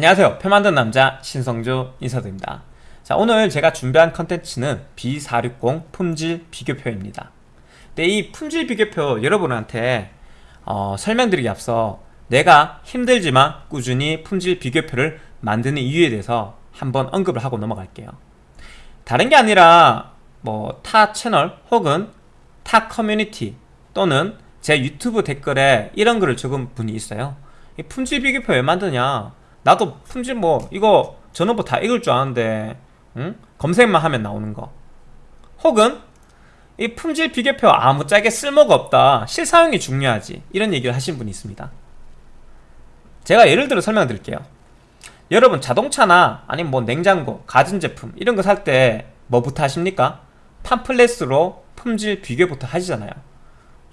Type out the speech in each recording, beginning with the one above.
안녕하세요. 표 만든 남자 신성조 인사드립니다. 자 오늘 제가 준비한 컨텐츠는 B460 품질 비교표입니다. 근데 이 품질 비교표 여러분한테 어, 설명드리기 앞서 내가 힘들지만 꾸준히 품질 비교표를 만드는 이유에 대해서 한번 언급을 하고 넘어갈게요. 다른 게 아니라 뭐 타 채널 혹은 타 커뮤니티 또는 제 유튜브 댓글에 이런 글을 적은 분이 있어요. 이 품질 비교표 왜 만드냐 나도 품질 뭐 이거 전원부 다 읽을 줄 아는데 응? 검색만 하면 나오는 거. 혹은 이 품질 비교표 아무짝에 쓸모가 없다. 실사용이 중요하지. 이런 얘기를 하신 분이 있습니다. 제가 예를 들어 설명드릴게요. 여러분 자동차나 아니면 뭐 냉장고, 가전제품 이런 거 살 때 뭐부터 하십니까? 팜플렛으로 품질 비교부터 하시잖아요.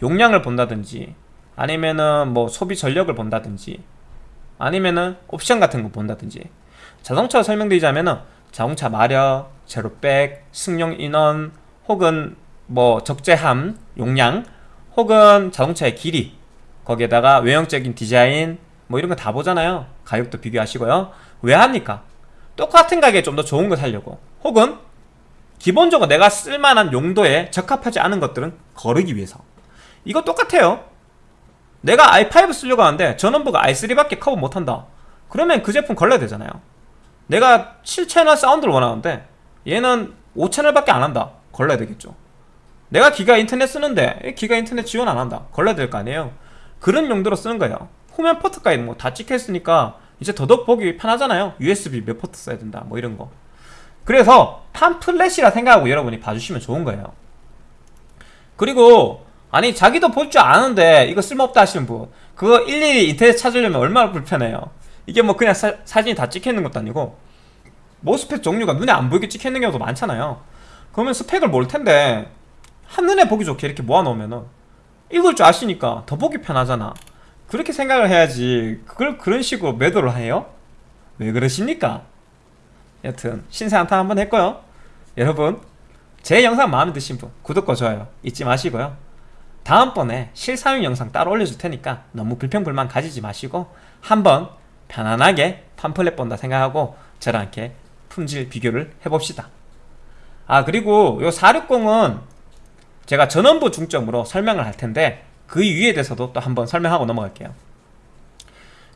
용량을 본다든지 아니면은 뭐 소비 전력을 본다든지 아니면은 옵션 같은 거 본다든지. 자동차 설명드리자면은 자동차 마력, 제로백, 승용 인원 혹은 뭐 적재함, 용량 혹은 자동차의 길이 거기에다가 외형적인 디자인 뭐 이런 거 다 보잖아요. 가격도 비교하시고요. 왜 합니까? 똑같은 가격에 좀 더 좋은 거 사려고. 혹은 기본적으로 내가 쓸만한 용도에 적합하지 않은 것들은 거르기 위해서. 이거 똑같아요 내가 i5 쓰려고 하는데 전원부가 i3밖에 커버 못한다. 그러면 그 제품 걸러야 되잖아요. 내가 7채널 사운드를 원하는데 얘는 5채널밖에 안 한다. 걸러야 되겠죠. 내가 기가 인터넷 쓰는데 기가 인터넷 지원 안 한다. 걸러야 될 거 아니에요. 그런 용도로 쓰는 거예요. 후면 포트까지 뭐 다 찍혀 있으니까 이제 더더욱 보기 편하잖아요. USB 몇 포트 써야 된다. 뭐 이런 거. 그래서 팜플렛이라 생각하고 여러분이 봐주시면 좋은 거예요. 그리고 아니 자기도 볼 줄 아는데 이거 쓸모없다 하시는 분 그거 일일이 인터넷 찾으려면 얼마나 불편해요. 이게 뭐 그냥 사, 사진이 다 찍혀있는 것도 아니고 모스펫 종류가 눈에 안 보이게 찍혀있는 경우도 많잖아요. 그러면 스펙을 모를 텐데 한눈에 보기 좋게 이렇게 모아놓으면은 읽을 줄 아시니까 더 보기 편하잖아. 그렇게 생각을 해야지 그걸 그런 식으로 매도를 해요? 왜 그러십니까? 여튼 신세 한탄 한번 했고요. 여러분 제 영상 마음에 드신 분 구독과 좋아요 잊지 마시고요 다음번에 실사용 영상 따로 올려줄 테니까 너무 불평불만 가지지 마시고 한번 편안하게 팜플렛 본다 생각하고 저랑 이렇게 품질 비교를 해봅시다. 아 그리고 요 460은 제가 전원부 중점으로 설명을 할 텐데 그 이유에 대해서도 또 한번 설명하고 넘어갈게요.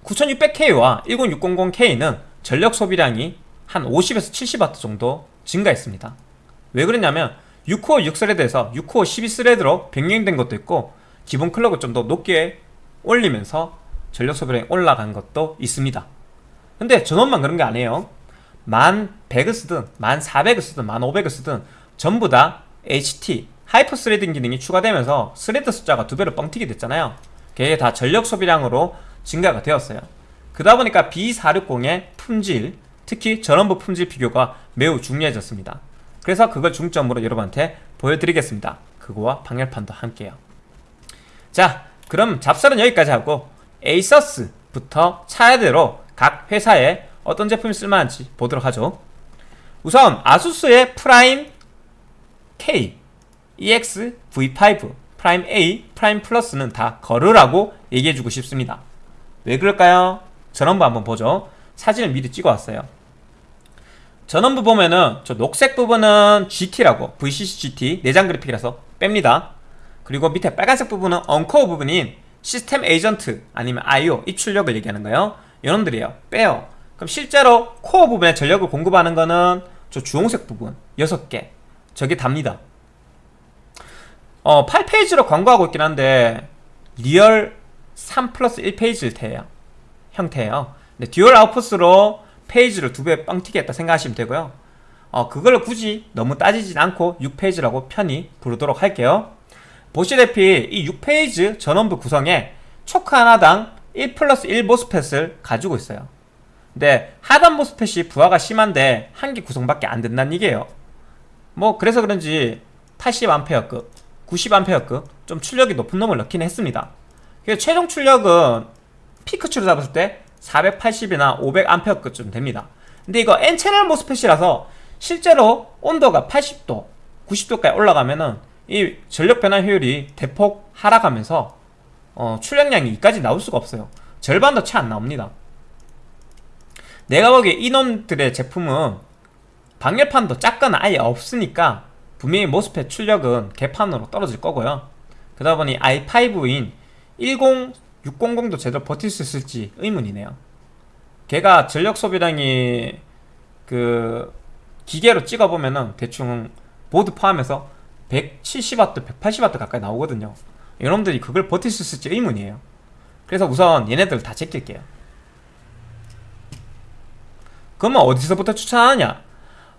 9600K와 10600K는 전력 소비량이 한 50에서 70W 정도 증가했습니다. 왜 그러냐면 6코어 6스레드에서 6코어 12스레드로 변경된 것도 있고 기본 클럭을 좀 더 높게 올리면서 전력 소비량이 올라간 것도 있습니다. 근데 전원만 그런 게 아니에요. 1100을 쓰든 1400을 쓰든 1500을 쓰든 전부 다 HT hyper threading 기능이 추가되면서 스레드 숫자가 두 배로 뻥튀기 됐잖아요. 그게 다 전력 소비량으로 증가가 되었어요. 그러다 보니까 B460의 품질 특히 전원부 품질 비교가 매우 중요해졌습니다 그래서 그걸 중점으로 여러분한테 보여드리겠습니다. 그거와 방열판도 함께요. 자 그럼 잡설은 여기까지 하고 에이서스부터 차례대로 각 회사에 어떤 제품이 쓸만한지 보도록 하죠. 우선 아수스의 Prime K, EX, V5, 프라임 A, 프라임 플러스는 다 걸으라고 얘기해주고 싶습니다. 왜 그럴까요? 전원부 한번 보죠. 사진을 미리 찍어왔어요 전원부 보면은 저 녹색 부분은 GT라고 VCC GT 내장 그래픽이라서 뺍니다. 그리고 밑에 빨간색 부분은 uncore 부분인 system agent 아니면 IO 입출력을 얘기하는 거예요. 이놈들이에요. 빼요. 그럼 실제로 코어 부분에 전력을 공급하는 거는 저 주홍색 부분 6개. 저게 답니다. 어 8 phase로 광고하고 있긴 한데 real 3 플러스 1 phase 일 형태예요. 근데 dual output으로 phase를 두 배 뻥튀기 했다 생각하시면 되고요. 어, 그걸 굳이 너무 따지진 않고 6 phase라고 편히 부르도록 할게요. 보시다시피 이 6 phase 전원부 구성에 choke 하나당 1 플러스 1 MOSFET을 가지고 있어요. 근데 하단 모스펫이 부하가 심한데 한 개 구성밖에 안 된다는 얘기예요. 뭐 그래서 그런지 80A급 90A급 좀 출력이 높은 놈을 넣긴 했습니다. 그래서 최종 출력은 피크추를 잡았을 때 480이나 500A급쯤 됩니다. 근데 이거 N채널 모스펫이라서 실제로 온도가 80도 90도까지 올라가면은 이 전력 변화 효율이 대폭 하락하면서 어, 출력량이 이까지 나올 수가 없어요. 절반도 채 안 나옵니다. 내가 보기에 이놈들의 제품은 방열판도 작거나 아예 없으니까 분명히 모스펫 출력은 개판으로 떨어질 거고요. 그러다 보니 i5인 10600도 제대로 버틸 수 있을지 의문이네요. 걔가 전력 소비량이 그 기계로 찍어보면은 대충 보드 포함해서 170W, 180W 가까이 나오거든요. 여러분들이 그걸 버틸 수 있을지 의문이에요. 그래서 우선 얘네들을 다 제낄게요. 그러면 어디서부터 추천하느냐?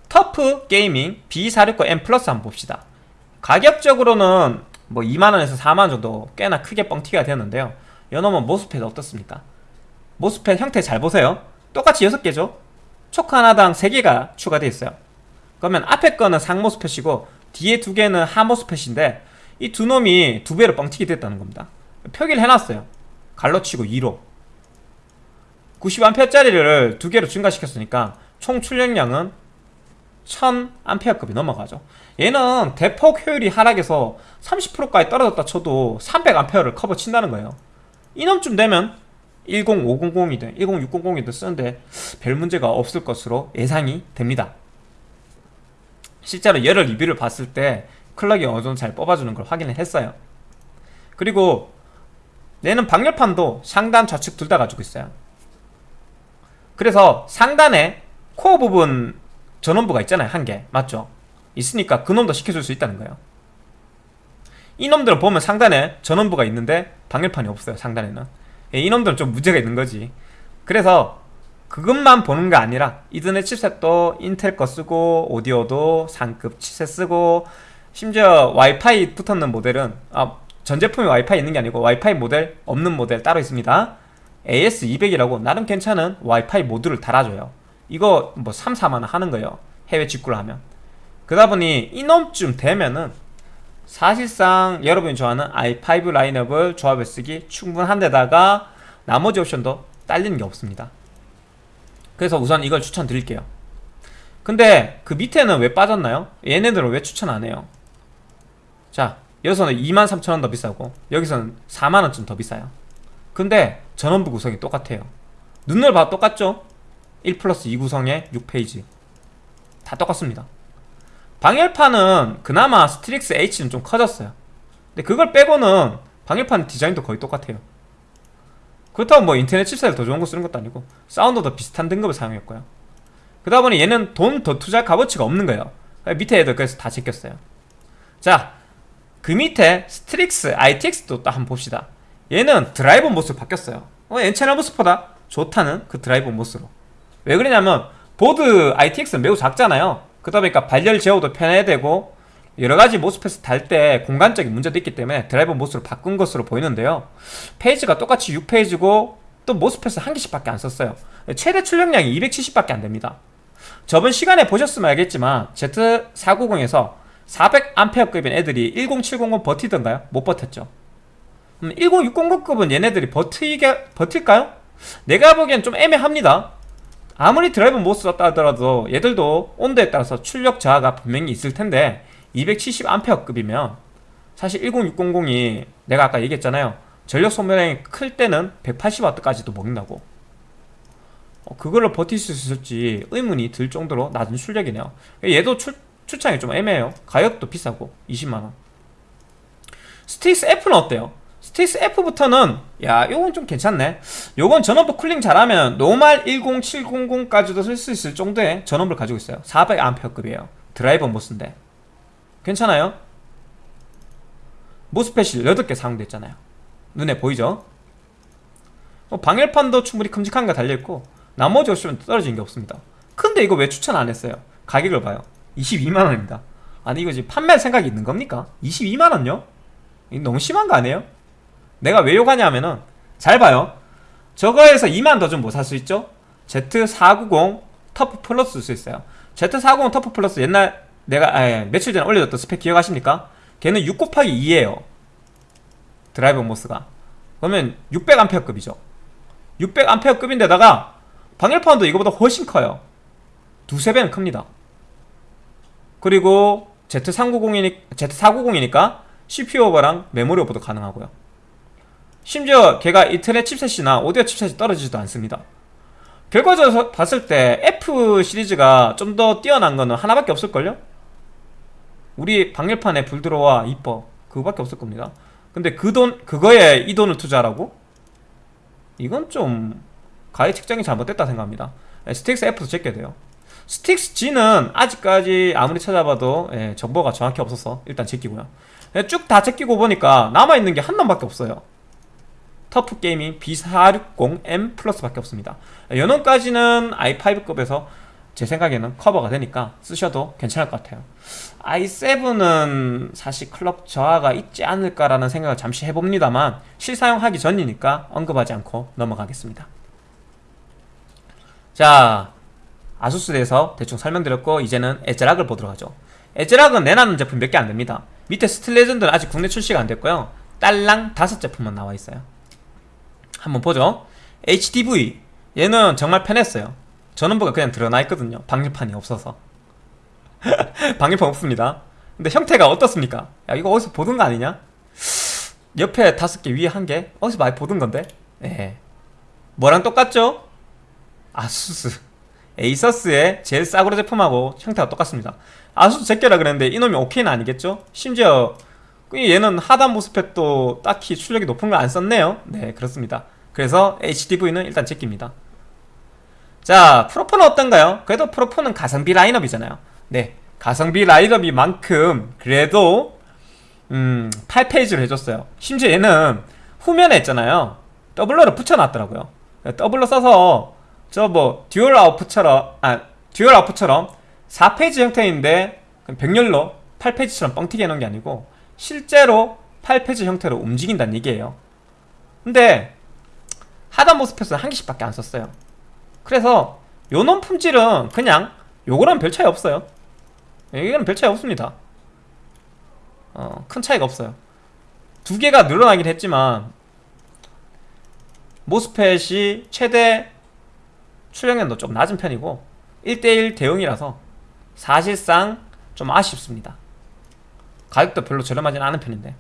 TUF Gaming B460M Plus 한번 봅시다. 가격적으로는 뭐 2만원에서 4만원 정도 꽤나 크게 뻥튀기가 되었는데요 요놈은 MOSFET 어떻습니까? MOSFET 형태 잘 보세요. 똑같이 6개죠? choke 하나당 3개가 추가되어 있어요. 그러면 앞에 거는 상모스펫이고 뒤에 두 개는 하모스펫인데 이 두 놈이 두 배로 뻥튀기 됐다는 겁니다. 표기를 해놨어요. 갈로치고 2로. 90A짜리를 두 개로 증가시켰으니까 총 출력량은 1000A급이 넘어가죠. 얘는 대폭 효율이 하락해서 30%까지 떨어졌다 쳐도 300A를 커버 친다는 거예요 이놈쯤 되면 10500이든 10600이든 쓰는데 별 문제가 없을 것으로 예상이 됩니다. 실제로 여러 리뷰를 봤을 때 클럭이 어느 정도 잘 뽑아주는 걸 확인을 했어요. 그리고 얘는 방열판도 상단 좌측 둘 다 가지고 있어요. 그래서 상단에 코어 부분 전원부가 있잖아요 한 개. 맞죠? 있으니까 그놈도 시켜줄 수 있다는 거예요 이놈들을 보면 상단에 전원부가 있는데 방열판이 없어요 상단에는. 예, 이놈들은 좀 문제가 있는 거지. 그래서 그것만 보는 게 아니라 이더넷 칩셋도 인텔 거 쓰고 오디오도 상급 칩셋 쓰고 심지어 와이파이 붙었는 모델은 아, 전 제품에 와이파이 있는 게 아니고 와이파이 모델 없는 모델 따로 있습니다. AS200이라고 나름 괜찮은 와이파이 모듈을 달아줘요. 이거 뭐 3, 4만원 하는 거예요 해외 직구를 하면. 그러다 보니 이놈쯤 되면은 사실상 여러분이 좋아하는 i5 라인업을 조합해 쓰기 충분한 데다가 나머지 옵션도 딸리는 게 없습니다 그래서 우선 이걸 추천드릴게요 근데 그 밑에는 왜 빠졌나요? 얘네들은 왜 추천 안 해요? 자 여기서는 23,000원 더 비싸고 여기서는 4만원쯤 더 비싸요 근데 전원부 구성이 똑같아요 눈을 봐도 똑같죠? 1 플러스 2 구성의 6페이지 다 똑같습니다 방열판은 그나마 Strix H는 좀 커졌어요. 근데 그걸 빼고는 방열판 디자인도 거의 똑같아요. 그렇다고 뭐 인터넷 chipset을 더 좋은 거 쓰는 것도 아니고 사운드도 비슷한 등급을 사용했고요. 그러다 보니 얘는 돈 더 투자할 값어치가 없는 거예요. 밑에 애들 그래서 다 제꼈어요. 자 그 밑에 Strix ITX도 딱 한번 봅시다. 얘는 driver MOS 바뀌었어요. 어, N-channel MOS보다 좋다는 그 driver MOS로. 왜 그러냐면 보드 ITX는 매우 작잖아요 그러다 보니까 발열 제어도 편해야 되고 여러가지 모스펫을 달때 공간적인 문제도 있기 때문에 드라이버 모습으로 바꾼 것으로 보이는데요. 페이지가 똑같이 6페이지고 또 모스펫을 한 개씩 밖에 안 썼어요. 최대 출력량이 270밖에 안 됩니다. 저번 시간에 보셨으면 알겠지만 Z490에서 400A급인 애들이 10700은 버티던가요? 못 버텼죠. 음, 10600급은 얘네들이 버티게, 버틸까요? 내가 보기엔 좀 애매합니다 아무리 드라이버 못 썼다 하더라도 얘들도 온도에 따라서 출력 저하가 분명히 있을 텐데 270A급이면 사실 10600이 내가 아까 얘기했잖아요. 전력 소모량이 클 때는 180W까지도 먹는다고. 어, 그걸로 버틸 수 있을지 의문이 들 정도로 낮은 출력이네요. 얘도 출, 출창이 좀 애매해요. 가격도 비싸고 20만원. Strix F는 어때요? Strix F부터는 야 요건 좀 괜찮네 요건 전원부 cooling 잘하면 normal 10700까지도 쓸 수 있을 정도의 전원부를 가지고 있어요 400A급이에요 driver MOS인데 괜찮아요? MOSFET이 8개 사용돼 있잖아요 눈에 보이죠? 뭐 방열판도 충분히 큼직한 거 달려있고 나머지 옵션 떨어진 게 없습니다 근데 이거 왜 추천 안 했어요? 가격을 봐요 22만원입니다 아니 이거 지금 판매할 생각이 있는 겁니까? 22만원요? 너무 심한 거 아니에요? 내가 왜 욕하냐 하면은 잘 봐요. 저거에서 2만 더 좀 뭐 살 수 있죠? Z490 TUF Plus 쓸 수 있어요. Z490 TUF Plus 옛날 내가 아, 예, 며칠 전에 올려줬던 스펙 기억하십니까? 걔는 6 곱하기 2에요. driver MOS가. 그러면 600A급이죠. 600A급인데다가 방열판도 이거보다 훨씬 커요. 두세 배는 큽니다. 그리고 Z390이니, Z490이니까 CPU 오버랑 메모리 오버도 가능하고요 심지어 걔가 인터넷 칩셋이나 오디오 칩셋이 떨어지지도 않습니다. 결과적으로 봤을 때 F 시리즈가 좀 더 뛰어난 거는 하나밖에 없을걸요? 우리 방열판에 불 들어와 이뻐. 그거밖에 없을 겁니다. 근데 그 돈 그거에 이 돈을 투자하라고? 이건 좀 가격 책정이 잘못됐다 생각합니다. 예, Strix F도 제껴야 돼요. Strix G는 아직까지 아무리 찾아봐도 예, 정보가 정확히 없어서 일단 제끼고요. 예, 쭉 다 제끼고 보니까 남아있는 게 한 놈밖에 없어요 TUF Gaming B460M Plus밖에 없습니다. 요놈까지는 i5급에서 제 생각에는 커버가 되니까 쓰셔도 괜찮을 것 같아요. i7은 사실 clock 저하가 있지 않을까라는 생각을 잠시 해봅니다만 실사용하기 전이니까 언급하지 않고 넘어가겠습니다. 자 아수스에 대해서 대충 설명드렸고 이제는 에즈락을 보도록 하죠. 에즈락은 내놨는 제품 몇 개 안됩니다. 밑에 스틸레전드는 아직 국내 출시가 안됐고요. 딸랑 다섯 제품만 나와있어요 한번 보죠 HDV 얘는 정말 편했어요 전원부가 그냥 드러나 있거든요 방열판이 없어서 방열판 없습니다 근데 형태가 어떻습니까? 야 이거 어디서 보던 거 아니냐? 옆에 다섯 개 위에 한개 어디서 많이 보던 건데? 예. 뭐랑 똑같죠? 아수스 에이서스의 제일 싸구려 제품하고 형태가 똑같습니다 아수스 제껴라 그랬는데 이놈이 오케이는 아니겠죠? 심지어 얘는 하단 모스펫도 딱히 출력이 높은 걸 안 썼네요. 네 그렇습니다. 그래서 HDV는 일단 제낍니다. 자 프로포는 어떤가요? 그래도 프로포는 가성비 라인업이잖아요. 네 가성비 라인업이 만큼 그래도 음 8 phase를 해줬어요. 심지어 얘는 후면에 있잖아요. doubler를 붙여놨더라고요. doubler 써서 저 뭐 dual output처럼 아 dual output처럼 4 phase 형태인데 병렬로 8 phase처럼 뻥튀기 해놓은 게 아니고 실제로 8 phase 형태로 움직인다는 얘기예요. 근데 하단 MOSFET은 한 개씩밖에 안 썼어요. 그래서 요놈 품질은 그냥 요거랑 별 차이 없어요. 이거는 별 차이 없습니다. 어, 큰 차이가 없어요. 두 개가 늘어나긴 했지만 모스펫이 최대 출력량도 좀 낮은 편이고 1대1 대응이라서 사실상 좀 아쉽습니다 가격도 별로 저렴하진 않은 편인데.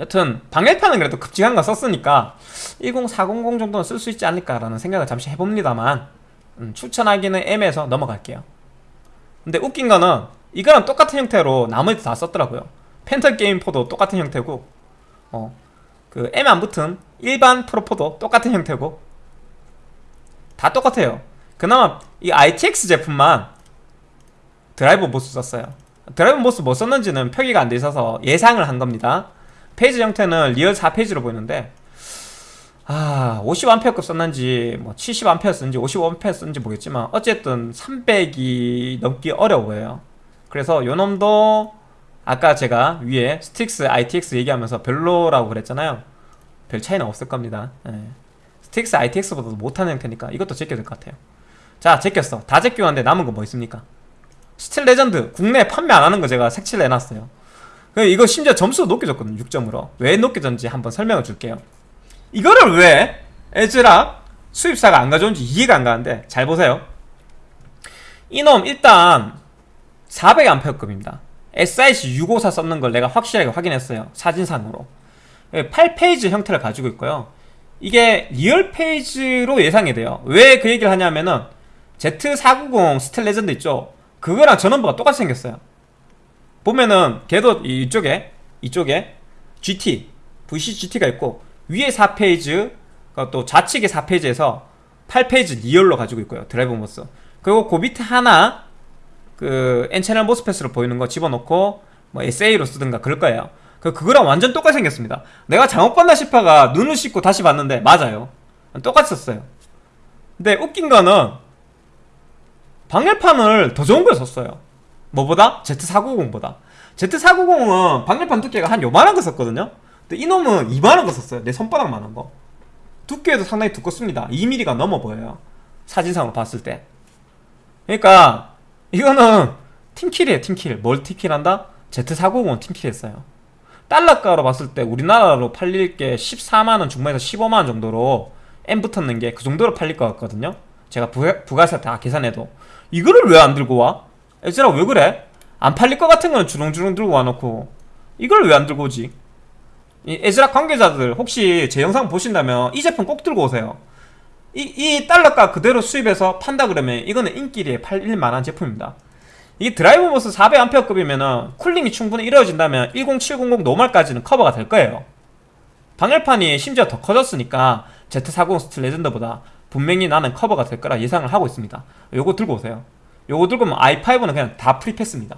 여튼 방열판은 그래도 급직한 거 썼으니까 10400 정도는 쓸 수 있지 않을까라는 생각을 잠시 해봅니다만 음, 추천하기는 애매해서 넘어갈게요. 근데 웃긴 거는 이거랑 똑같은 형태로 나머지 다 썼더라고요. Phantom Gaming 4도 똑같은 형태고 어, 그 M 안 붙은 일반 Pro4도 똑같은 형태고 다 똑같아요. 그나마 이 ITX 제품만 driver MOS 썼어요 driver MOS 뭐 썼는지는 표기가 안 돼 있어서 예상을 한 겁니다. phase 형태는 real 4 phase로 보이는데 아 50A 급 썼는지 뭐 70A 썼는지 55A 썼는지 모르겠지만 어쨌든 300이 넘기 어려워요. 그래서 요놈도 아까 제가 위에 Strix ITX 얘기하면서 별로라고 그랬잖아요. 별 차이는 없을 겁니다. 네. Strix ITX보다도 못하는 형태니까 이것도 제껴야 될 것 같아요. 자 제꼈어. 다 제껴왔는데 남은 거 뭐 있습니까 Steel Legend 국내 판매 안 하는 거 제가 색칠 내놨어요. 이거 심지어 점수도 높게 줬거든요 6점으로. 왜 높게 줬는지 한번 설명을 줄게요. 이거를 왜 애즈락 수입사가 안 가져온지 이해가 안 가는데 잘 보세요. 이놈 일단 400A급입니다. SIC 654 썼는 걸 내가 확실하게 확인했어요 사진상으로. 8 phase 형태를 가지고 있고요. 이게 real phase로 예상이 돼요. 왜 그 얘기를 하냐면은 Z490 Steel Legend 있죠 그거랑 전원부가 똑같이 생겼어요. 보면은 걔도 이쪽에 이쪽에 GT VCGT가 있고 위에 4phase 또 좌측에 4phase에서 8phase real로 가지고 있고요. drive MOS. 그리고 그 밑에 하나 그 N채널 MOSFET으로 보이는 거 집어넣고 뭐 SA로 쓰든가 그럴 거예요. 그 그거랑 완전 똑같이 생겼습니다. 내가 잘못 봤나 싶어가 눈을 씻고 다시 봤는데 맞아요. 똑같이 썼어요. 근데 웃긴 거는 방열판을 더 좋은 걸 썼어요. 뭐보다? Z490보다. Z490은 방열판 두께가 한 요만한 거 썼거든요. 근데 이놈은 이만한 거 썼어요. 내 손바닥만한 거. 두께도 상당히 두껍습니다. 2mm가 넘어 보여요. 사진상으로 봤을 때. 그러니까 이거는 팀킬이에요 팀킬. 뭘 팀킬한다? Z490은 팀킬했어요. 달러가로 봤을 때 우리나라로 팔릴 게 14만원 중반에서 15만원 정도로 M 붙었는 게 그 정도로 팔릴 것 같거든요 제가 부 가세 다 계산해도 이거를 왜 안 들고 와? 에즈락 왜 그래? 안 팔릴 것 같은 거는 주렁주렁 들고 와놓고 이걸 왜 안 들고 오지? 이 에즈락 관계자들 혹시 제 영상 보신다면 이 제품 꼭 들고 오세요 이, 이 딜러가 그대로 수입해서 판다 그러면 이거는 인기리에 팔릴 만한 제품입니다 이 drive MOS 400A급이면은 cooling이 충분히 이루어진다면 10700 normal까지는 커버가 될 거예요 방열판이 심지어 더 커졌으니까 Z40 스틸 레전드보다 분명히 나는 커버가 될 거라 예상을 하고 있습니다. 요거 들고 오세요. 요거 들고 오면 i5는 그냥 다 free pass입니다.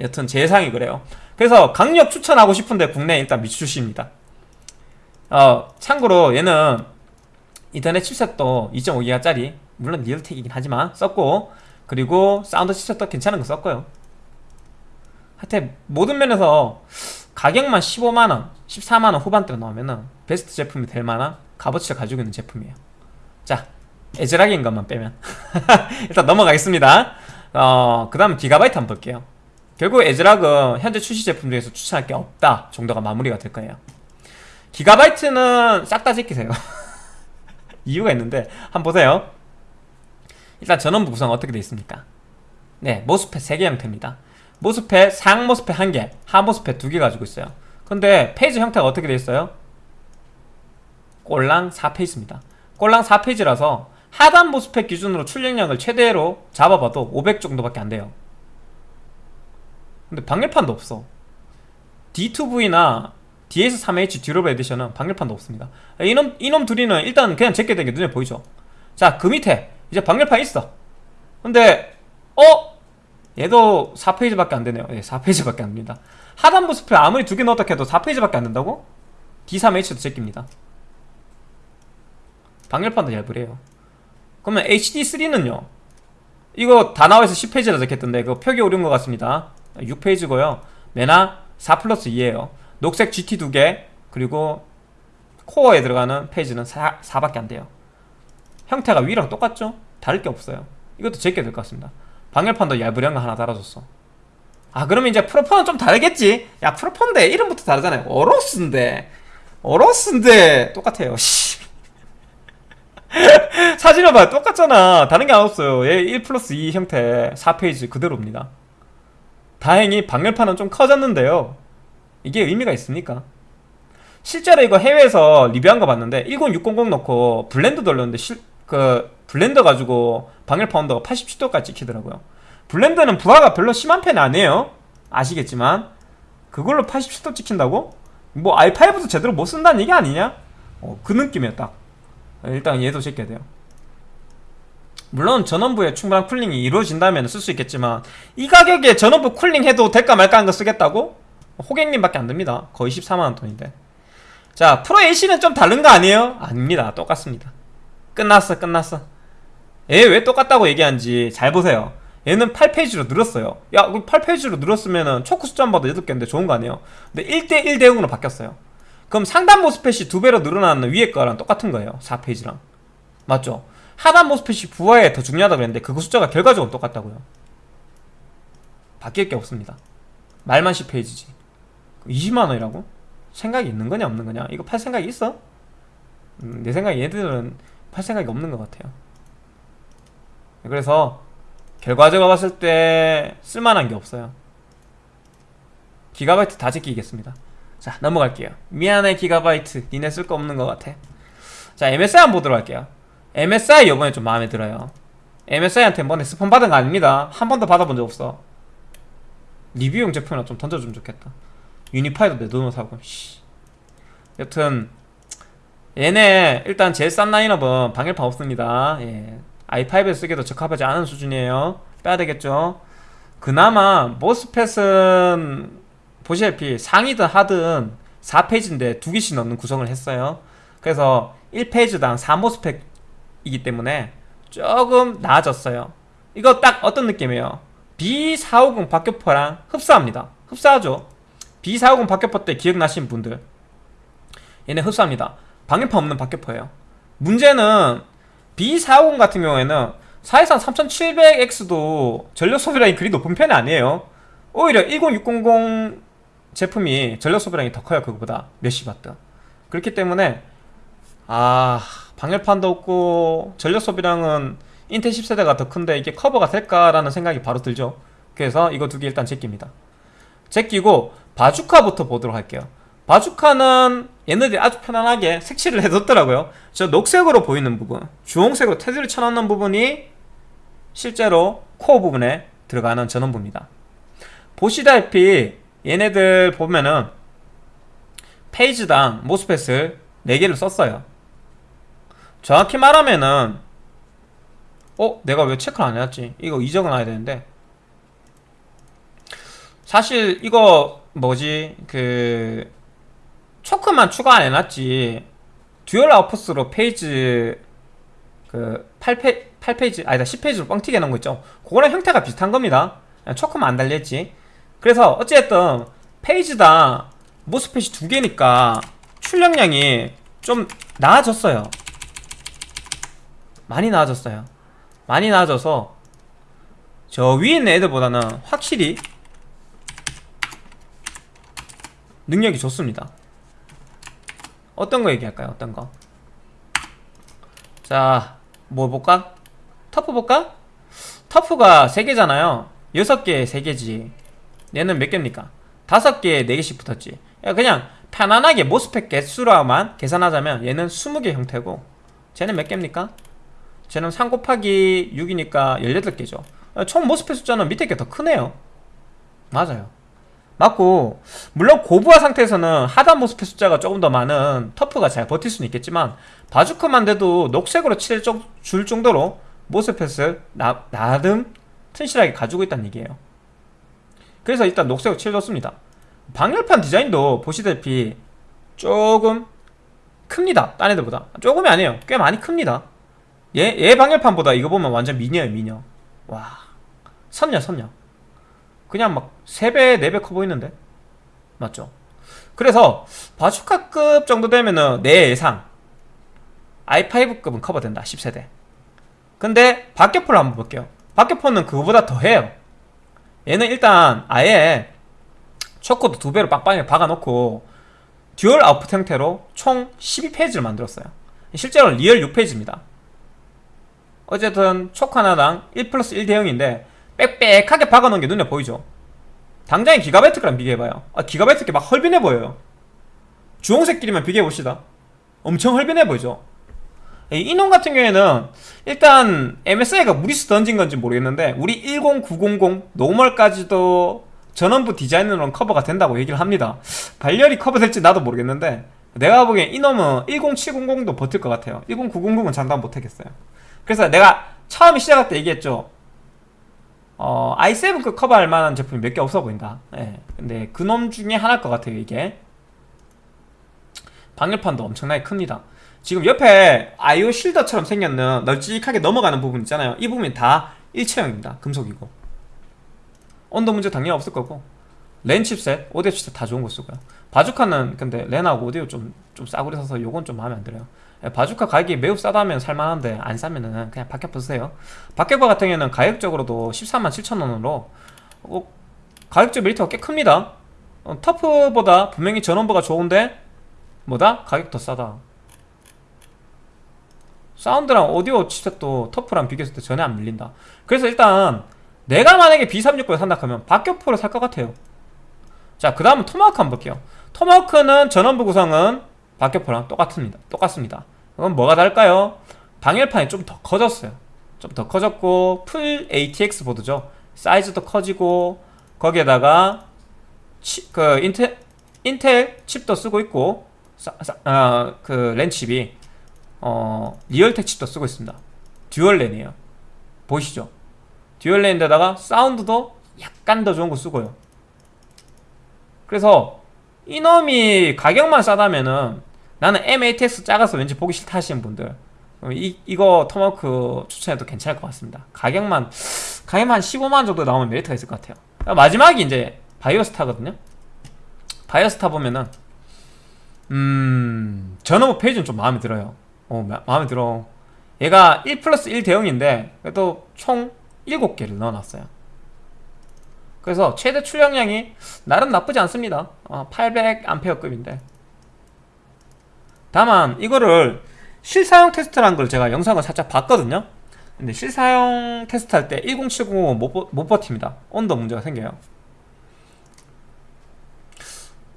여튼 제 예상이 그래요. 그래서 강력 추천하고 싶은데 국내에 일단 미출시입니다. 어 참고로 얘는 인터넷 칩셋도 2.5기가짜리 물론 리얼텍이긴 하지만 썼고 그리고 사운드 칩셋도 괜찮은 거 썼고요. 하여튼 모든 면에서 가격만 15만원 14만원 후반대로 나오면 은 베스트 제품이 될 만한 값어치를 가지고 있는 제품이에요 자 에즈락인 것만 빼면. 일단 넘어가겠습니다. 어, 그 다음 기가바이트 한번 볼게요. 결국 에즈락은 현재 출시 제품 중에서 추천할 게 없다 정도가 마무리가 될 거예요. 기가바이트는 싹 다 제끼세요. 이유가 있는데 한번 보세요. 일단 전원부 구성 어떻게 되어 있습니까? 네 MOSFET 3개 형태입니다. MOSFET 상 MOSFET 1개 하 MOSFET 2개 가지고 있어요. 근데 phase 형태가 어떻게 되어 있어요? 꼴랑 4phase입니다 꼴랑 4phase라서 하단 MOSFET 기준으로 출력량을 최대로 잡아봐도 500 정도밖에 안 돼요. 근데 방열판도 없어. D2V나 DS3H 듀러블 에디션은 방열판도 없습니다. 이놈, 이놈 둘이는 일단 그냥 제게 된게 눈에 보이죠? 자 그 밑에 이제 방열판 있어. 근데 어? 얘도 4페이지밖에 안 되네요. 예, 4페이지밖에 안 됩니다. 하단부 스프레 아무리 두 개 넣었다 해도 4페이지밖에 안 된다고? D3H도 제낍니다 방열판도 얇으래요. 그러면 HD3는요? 이거 다 나와서 10페이지라 적혔던데 그거 표기 오류인 것 같습니다. 6페이지고요. 메나 4 플러스 2에요. 녹색 GT 두개 그리고 코어에 들어가는 페이지는 4, 4밖에 안 돼요. 형태가 위랑 똑같죠? 다를 게 없어요. 이것도 제게 될 것 같습니다. 방열판도 거 하나 달아줬어. 아 그러면 이제 프로폰은 좀 다르겠지? 야 프로폰인데 이름부터 다르잖아요. 어로스인데. 어로스인데 똑같아요. 씨. 사진을 봐요. 똑같잖아. 다른 게 안 없어요. 얘 1 플러스 2 형태 4페이지 그대로입니다. 다행히 방열판은 좀 커졌는데요. 이게 의미가 있습니까? 실제로 이거 해외에서 리뷰한 거 봤는데 10600 넣고 블렌더 돌렸는데 실, 그 블렌더 가지고 방열판 온도가 87도까지 찍히더라고요. 블렌더는 부하가 별로 심한 편이 아니에요. 아시겠지만. 그걸로 87도 찍힌다고? 뭐 i5도 제대로 못 쓴다는 얘기 아니냐? 어, 그 느낌이야 딱 일단 얘도 제껴야 돼요. 물론 전원부에 충분한 cooling이 이루어진다면 쓸 수 있겠지만 이 가격에 전원부 cooling 해도 될까 말까 한거 쓰겠다고? 호객님밖에 안 됩니다. 거의 14만원 돈인데. 자 프로 AC는 좀 다른 거 아니에요? 아닙니다. 똑같습니다. 끝났어 끝났어. 얘 왜 똑같다고 얘기한지 잘 보세요. 얘는 8phase로 늘었어요. 야 8phase로 늘었으면 choke 숫자 한 봐도 8개인데 좋은 거 아니에요? 근데 1대1 대응으로 바뀌었어요 그럼 상단 MOSFET이 두 배로 늘어나는 위에 거랑 똑같은 거예요. 4phase랑. 맞죠? 하단 모스펫이 부하에 더 중요하다고 했는데 그거 숫자가 결과적으로 똑같다고요. 바뀔 게 없습니다. 말만 10페이지지. 20만원이라고? 생각이 있는 거냐 없는 거냐? 이거 팔 생각이 있어? 음, 내 생각에 얘들은 팔 생각이 없는 것 같아요. 그래서 결과적으로 봤을 때 쓸만한 게 없어요. 기가바이트 다 제끼겠습니다 자 넘어갈게요. 미안해 기가바이트. 니네 쓸 거 없는 것 같아. 자 MSI 한번 보도록 할게요. MSI 요번에 좀 마음에 들어요. MSI한테 뭐네 스폰 받은 거 아닙니다. 한 번도 받아본 적 없어. 리뷰용 제품이나 좀 던져주면 좋겠다. 유니파이도 내 돈으로 사고 씨. 여튼 얘네 일단 제일 싼 라인업은 방열판 없습니다. 예. i5에 쓰기도 적합하지 않은 수준이에요. 빼야 되겠죠? 그나마 모스펫은 보시다시피 상이든 하든 4페이지인데 두 개씩 넣는 구성을 했어요. 그래서 1페이지당 4모스펫이기 때문에 조금 나아졌어요. 이거 딱 어떤 느낌이에요? B450 박격포랑 흡사합니다. 흡사하죠? B450 박격포 때 기억나시는 분들. 얘네 흡사합니다. 방열판 없는 박격포예요. 문제는 B450 같은 경우에는 사실상 3700X도 전력 소비량이 그리 높은 편이 아니에요. 오히려 10600 제품이 전력 소비량이 더 커요 그거보다. 몇십 와트 그렇기 때문에 아 방열판도 없고 전력 소비량은 인텔 10세대가 더 큰데 이게 커버가 될까라는 생각이 바로 들죠. 그래서 이거 두 개 일단 제낍니다. 제끼고 바주카부터 보도록 할게요. 바주카는 얘네들이 아주 편안하게 색칠을 해뒀더라고요. 저 녹색으로 보이는 부분 주홍색으로 테두리 쳐놓는 부분이 실제로 코어 부분에 들어가는 전원부입니다. 보시다시피 얘네들 보면은 phase당 MOSFET을 4개를 썼어요. 정확히 말하면은 어? 내가 왜 체크를 안 해놨지? 이거 이적은 해야 되는데. 사실 이거 뭐지? 그 choke만 추가 안 해놨지. dual output으로 phase 그 8페, 8페이지 아니다 10페이지로 뻥튀기 해놓은 거 있죠? 그거랑 형태가 비슷한 겁니다. 초크만 안 달렸지 그래서 어쨌든 페이지당 모스펫이 두 개니까 출력량이 좀 나아졌어요 많이 나아졌어요 많이 나아져서 저 위에 있는 애들보다는 확실히 능력이 좋습니다 어떤 거 얘기할까요? 어떤 거? 자, 뭐 볼까? 터프 볼까? 터프가 3개잖아요 6개 3개지 얘는 몇 개입니까? 5개 4개씩 붙었지. 그냥 편안하게 모스펙 개수로만 계산하자면 얘는 20개 형태고 쟤는 몇 개입니까? 쟤는 3 곱하기 6이니까 18개죠. 총 모스펙 숫자는 밑에 게 더 크네요. 맞아요. 맞고 물론 고부하 상태에서는 하단 모스펫 숫자가 조금 더 많은 터프가 잘 버틸 수는 있겠지만 바주크만 돼도 녹색으로 칠줄 정도로 모스펫을 나, 나름 튼실하게 가지고 있다는 얘기예요 그래서 일단 녹색으로 칠해줬습니다. 방열판 디자인도 보시다시피 조금 큽니다. 딴 애들보다. 조금이 아니에요. 꽤 많이 큽니다. 얘, 얘 방열판보다 이거 보면 완전 미녀예요 미녀. 와 선녀 선녀. 그냥 막 3배 4배 커 보이는데? 맞죠? 그래서 바주카급 정도 되면은 내 예상. i5급은 커버된다 10세대. 근데 박격포를 한번 볼게요. 박격포는 그거보다 더해요 얘는 일단 아예 choke도 두 배로 빵빵하게 박아놓고 dual output 형태로 총 12phase를 만들었어요. 실제로는 real 6phase입니다. 어쨌든 choke 하나당 1 플러스 1 대형인데 빽빽하게 박아놓은 게 눈에 보이죠? 당장에 기가바이트랑 비교해봐요. 아 기가바이트 게 막 헐빈해 보여요. 주홍색끼리만 비교해봅시다. 엄청 헐빈해 보이죠 이놈 같은 경우에는 일단 MSI가 무리수 던진 건지 모르겠는데 우리 10900 normal까지도 전원부 디자인으로는 커버가 된다고 얘기를 합니다. 발열이 커버될지 나도 모르겠는데 내가 보기엔 이놈은 10700도 버틸 것 같아요. 10900은 장담 못하겠어요. 그래서 내가 처음에 시작할 때 얘기했죠. 어, i7급 커버할 만한 제품이 몇 개 없어 보인다. 예. 근데 그놈 중에 하나일 것 같아요 이게. 방열판도 엄청나게 큽니다 지금 옆에 아이오 실더처럼 생겼는 널찍하게 넘어가는 부분 있잖아요. 이 부분이 다 일체형입니다. 금속이고. 온도 문제 당연히 없을 거고. 랜 칩셋, 오디오 칩셋 다 좋은 거 쓰고요. 바주카는 근데 랜하고 오디오 좀, 좀 싸구려 서서 요건 좀 마음에 안 들어요. 예, 바주카 가격이 매우 싸다면 살만한데 안 싸면은 그냥 박격포 쓰세요. 박격포 같은 경우에는 가격적으로도 14만 7천원으로 어, 가격적 메리트가 꽤 큽니다. 어, 터프보다 분명히 전원부가 좋은데 뭐다? 가격 더 싸다 사운드랑 오디오 칩셋도 터프랑 비교했을 때 전혀 안 밀린다 그래서 일단 내가 만약에 B360을 산다 하면 박격포를 살 것 같아요 자 그 다음은 토마호크 한번 볼게요 토마호크는 전원부 구성은 박격포랑 똑같습니다. 똑같습니다. 그럼 뭐가 다를까요? 방열판이 좀 더 커졌어요. 좀 더 커졌고 full ATX 보드죠. 사이즈도 커지고 거기에다가 치, 그 인텔 인텔 칩도 쓰고 있고 어, 그 랜칩이 어, 리얼텍 칩도 쓰고 있습니다. dual 랜이에요. 보이시죠? dual 랜인데다가 사운드도 약간 더 좋은 거 쓰고요. 그래서 이놈이 가격만 싸다면은 나는 MATX 작아서 왠지 보기 싫다 하시는 분들 이, 이거 토마호크 추천해도 괜찮을 것 같습니다 가격만 가격만 한 15만원 정도 나오면 메리트가 있을 것 같아요 마지막이 이제 바이오스타거든요 바이오스타 보면은 음 전원부 phase는 좀 마음에 들어요 어 마, 마음에 들어. 얘가 1 플러스 1 대형인데 그래도 총 7개를 넣어놨어요. 그래서 최대 출력량이 나름 나쁘지 않습니다. 어, 800A급인데. 다만 이거를 실사용 테스트라는 걸 제가 영상을 살짝 봤거든요. 근데 실사용 테스트 할 때 1070은 못, 못 버팁니다. 온도 문제가 생겨요.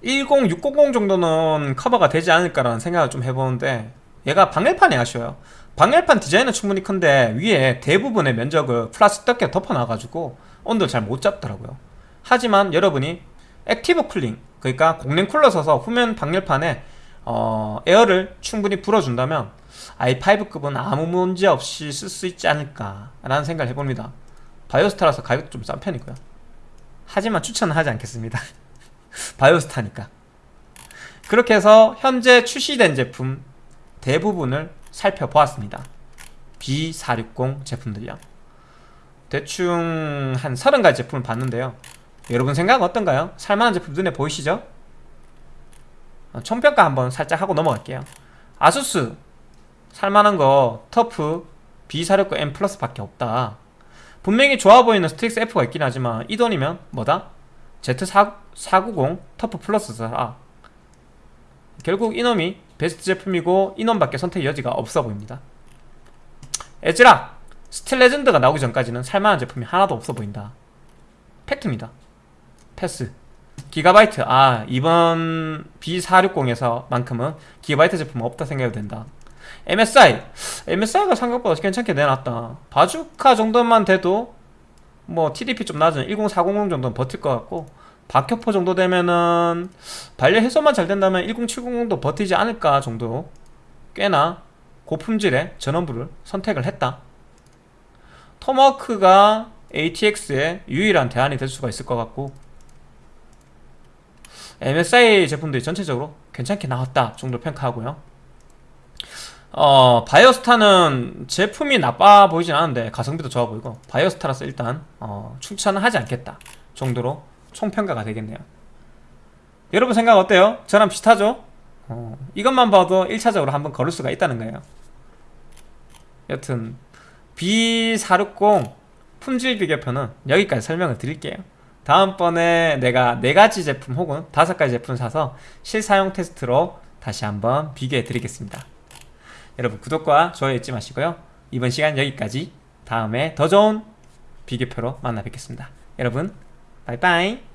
10600 정도는 커버가 되지 않을까라는 생각을 좀 해보는데 얘가 방열판이 아쉬워요. 방열판 디자인은 충분히 큰데 위에 대부분의 면적을 플라스틱 덮개 덮어놔가지고 온도를 잘 못 잡더라고요. 하지만 여러분이 active cooling 그러니까 공랭 쿨러 써서 후면 방열판에 어, 에어를 충분히 불어준다면 i5급은 아무 문제 없이 쓸 수 있지 않을까 라는 생각을 해봅니다. 바이오스타라서 가격도 좀 싼 편이고요. 하지만 추천은 하지 않겠습니다. 바이오스타니까. 그렇게 해서 현재 출시된 제품 대부분을 살펴보았습니다. B460 제품들이요. 대충 한 30가지 제품을 봤는데요. 여러분 생각은 어떤가요? 살만한 제품 눈에 보이시죠? 어, 총평가 한번 살짝 하고 넘어갈게요. 아수스. 살만한 거 터프 B469 M 플러스 밖에 없다. 분명히 좋아 보이는 스트릭스 F가 있긴 하지만 이 돈이면 뭐다? Z490 터프 플러스 사라 결국 이놈이 베스트 제품이고 이놈밖에 선택 여지가 없어 보입니다. 애즈락 스틸 레전드가 나오기 전까지는 살만한 제품이 하나도 없어 보인다. 팩트입니다. 패스. 기가바이트. 아 이번 B460에서 만큼은 기가바이트 제품은 없다 생각해도 된다. MSI MSI가 생각보다 괜찮게 내놨다. 바주카 정도만 돼도 뭐 TDP 좀 낮은 10400 정도는 버틸 것 같고 박격포 정도 되면은 반려 해소만 잘 된다면 10700도 버티지 않을까 정도 꽤나 고품질의 전원부를 선택을 했다. 토마호크가 ATX의 유일한 대안이 될 수가 있을 것 같고 MSI 제품들이 전체적으로 괜찮게 나왔다 정도 평가하고요. 어 바이오스타는 제품이 나빠 보이진 않은데 가성비도 좋아 보이고 바이오스타라서 일단 어, 추천은 하지 않겠다 정도로 총평가가 되겠네요. 여러분 생각 어때요? 저랑 비슷하죠? 어, 이것만 봐도 1차적으로 한번 걸을 수가 있다는 거예요. 여튼 B460 품질 비교표는 여기까지 설명을 드릴게요. 다음번에 내가 4가지 제품 혹은 5가지 제품 사서 실사용 테스트로 다시 한번 비교해 드리겠습니다. 여러분 구독과 좋아요 잊지 마시고요. 이번 시간 여기까지. 다음에 더 좋은 비교표로 만나 뵙겠습니다. 여러분 바이바이